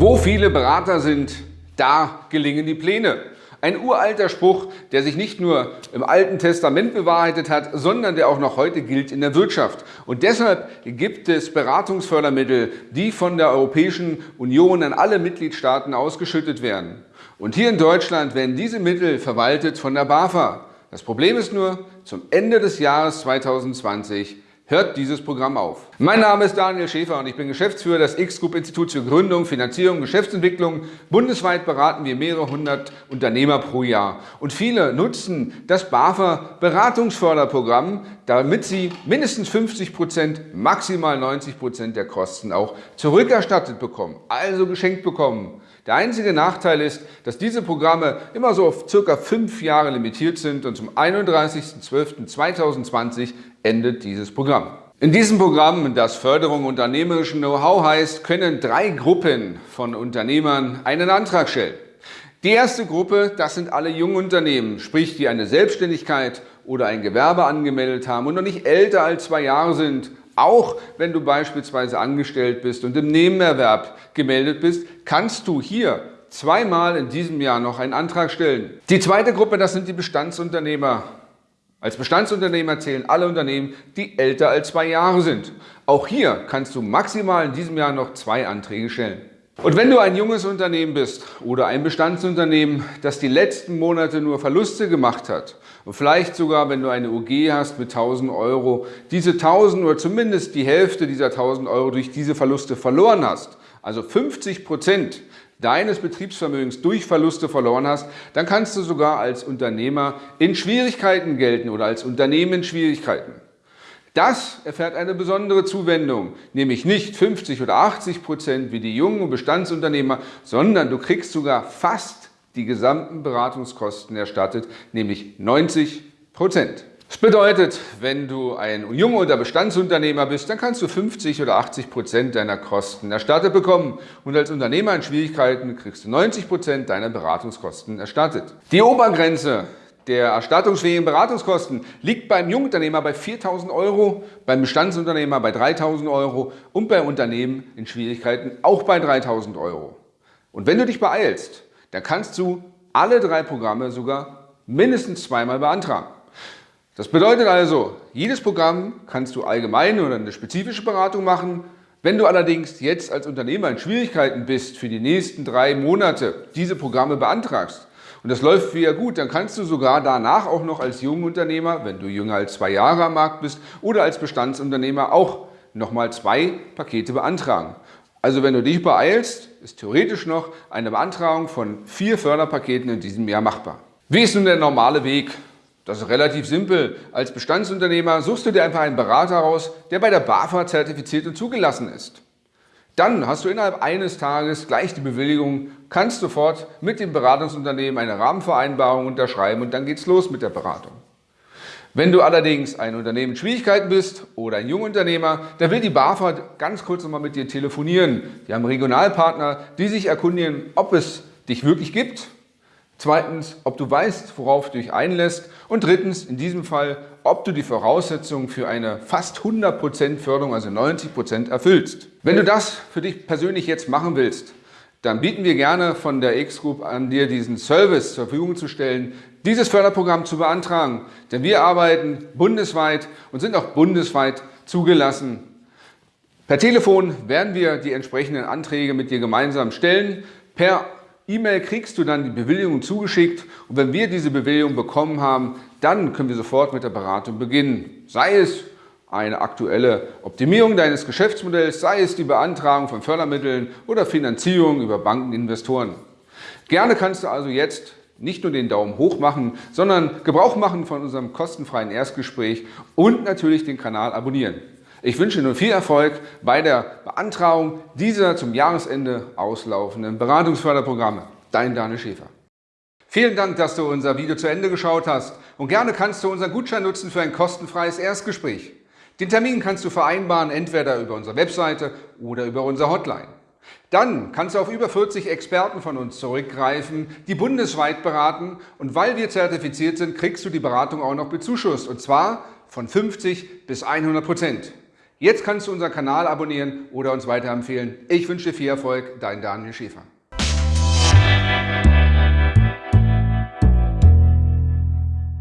Wo viele Berater sind, da gelingen die Pläne. Ein uralter Spruch, der sich nicht nur im Alten Testament bewahrheitet hat, sondern der auch noch heute gilt in der Wirtschaft. Und deshalb gibt es Beratungsfördermittel, die von der Europäischen Union an alle Mitgliedstaaten ausgeschüttet werden. Und hier in Deutschland werden diese Mittel verwaltet von der BAFA. Das Problem ist nur, zum Ende des Jahres 2020 hört dieses Programm auf. Mein Name ist Daniel Schäfer und ich bin Geschäftsführer des X-Group Instituts für Gründung, Finanzierung, Geschäftsentwicklung. Bundesweit beraten wir mehrere hundert Unternehmer pro Jahr. Und viele nutzen das BAFA Beratungsförderprogramm, damit sie mindestens 50 Prozent, maximal 90 Prozent der Kosten auch zurückerstattet bekommen, also geschenkt bekommen. Der einzige Nachteil ist, dass diese Programme immer so auf circa fünf Jahre limitiert sind und zum 31.12.2020 endet dieses Programm. In diesem Programm, das Förderung unternehmerischen Know-how heißt, können drei Gruppen von Unternehmern einen Antrag stellen. Die erste Gruppe, das sind alle Jungunternehmen, sprich die eine Selbstständigkeit oder ein Gewerbe angemeldet haben und noch nicht älter als zwei Jahre sind. Auch wenn du beispielsweise angestellt bist und im Nebenerwerb gemeldet bist, kannst du hier zweimal in diesem Jahr noch einen Antrag stellen. Die zweite Gruppe, das sind die Bestandsunternehmer. Als Bestandsunternehmer zählen alle Unternehmen, die älter als zwei Jahre sind. Auch hier kannst du maximal in diesem Jahr noch zwei Anträge stellen. Und wenn du ein junges Unternehmen bist oder ein Bestandsunternehmen, das die letzten Monate nur Verluste gemacht hat und vielleicht sogar, wenn du eine UG hast mit 1000 Euro, diese 1000 oder zumindest die Hälfte dieser 1000 Euro durch diese Verluste verloren hast, also 50 Prozent deines Betriebsvermögens durch Verluste verloren hast, dann kannst du sogar als Unternehmer in Schwierigkeiten gelten oder als Unternehmen in Schwierigkeiten. Das erfährt eine besondere Zuwendung, nämlich nicht 50 oder 80 Prozent wie die jungen Bestandsunternehmer, sondern du kriegst sogar fast die gesamten Beratungskosten erstattet, nämlich 90 Prozent. Das bedeutet, wenn du ein junger oder Bestandsunternehmer bist, dann kannst du 50 oder 80 Prozent deiner Kosten erstattet bekommen und als Unternehmer in Schwierigkeiten kriegst du 90 Prozent deiner Beratungskosten erstattet. Die Obergrenze der erstattungsfähigen Beratungskosten liegt beim Jungunternehmer bei 4.000 Euro, beim Bestandsunternehmer bei 3.000 Euro und bei Unternehmen in Schwierigkeiten auch bei 3.000 Euro. Und wenn du dich beeilst, dann kannst du alle drei Programme sogar mindestens zweimal beantragen. Das bedeutet also, jedes Programm kannst du allgemein oder eine spezifische Beratung machen. Wenn du allerdings jetzt als Unternehmer in Schwierigkeiten bist, für die nächsten drei Monate diese Programme beantragst und das läuft wieder gut, dann kannst du sogar danach auch noch als Jungunternehmer, wenn du jünger als zwei Jahre am Markt bist, oder als Bestandsunternehmer auch nochmal zwei Pakete beantragen. Also wenn du dich beeilst, ist theoretisch noch eine Beantragung von vier Förderpaketen in diesem Jahr machbar. Wie ist nun der normale Weg? Das ist relativ simpel. Als Bestandsunternehmer suchst du dir einfach einen Berater raus, der bei der BAFA zertifiziert und zugelassen ist. Dann hast du innerhalb eines Tages gleich die Bewilligung, kannst sofort mit dem Beratungsunternehmen eine Rahmenvereinbarung unterschreiben und dann geht's los mit der Beratung. Wenn du allerdings ein Unternehmen in Schwierigkeiten bist oder ein Jungunternehmer, dann will die BAFA ganz kurz nochmal mit dir telefonieren. Die haben Regionalpartner, die sich erkundigen, ob es dich wirklich gibt Zweitens, ob du weißt, worauf du dich einlässt. Und drittens, in diesem Fall, ob du die Voraussetzungen für eine fast 100% Förderung, also 90% erfüllst. Wenn du das für dich persönlich jetzt machen willst, dann bieten wir gerne von der X-Group an, dir diesen Service zur Verfügung zu stellen, dieses Förderprogramm zu beantragen. Denn wir arbeiten bundesweit und sind auch bundesweit zugelassen. Per Telefon werden wir die entsprechenden Anträge mit dir gemeinsam stellen. Per E-Mail kriegst du dann die Bewilligung zugeschickt und wenn wir diese Bewilligung bekommen haben, dann können wir sofort mit der Beratung beginnen. Sei es eine aktuelle Optimierung deines Geschäftsmodells, sei es die Beantragung von Fördermitteln oder Finanzierung über Banken, Investoren. Gerne kannst du also jetzt nicht nur den Daumen hoch machen, sondern Gebrauch machen von unserem kostenfreien Erstgespräch und natürlich den Kanal abonnieren. Ich wünsche nur viel Erfolg bei der Beantragung dieser zum Jahresende auslaufenden Beratungsförderprogramme. Dein Daniel Schäfer. Vielen Dank, dass du unser Video zu Ende geschaut hast und gerne kannst du unseren Gutschein nutzen für ein kostenfreies Erstgespräch. Den Termin kannst du vereinbaren, entweder über unsere Webseite oder über unsere Hotline. Dann kannst du auf über 40 Experten von uns zurückgreifen, die bundesweit beraten und weil wir zertifiziert sind, kriegst du die Beratung auch noch bezuschusst und zwar von 50 bis 100 Prozent. Jetzt kannst du unseren Kanal abonnieren oder uns weiterempfehlen. Ich wünsche dir viel Erfolg, dein Daniel Schäfer.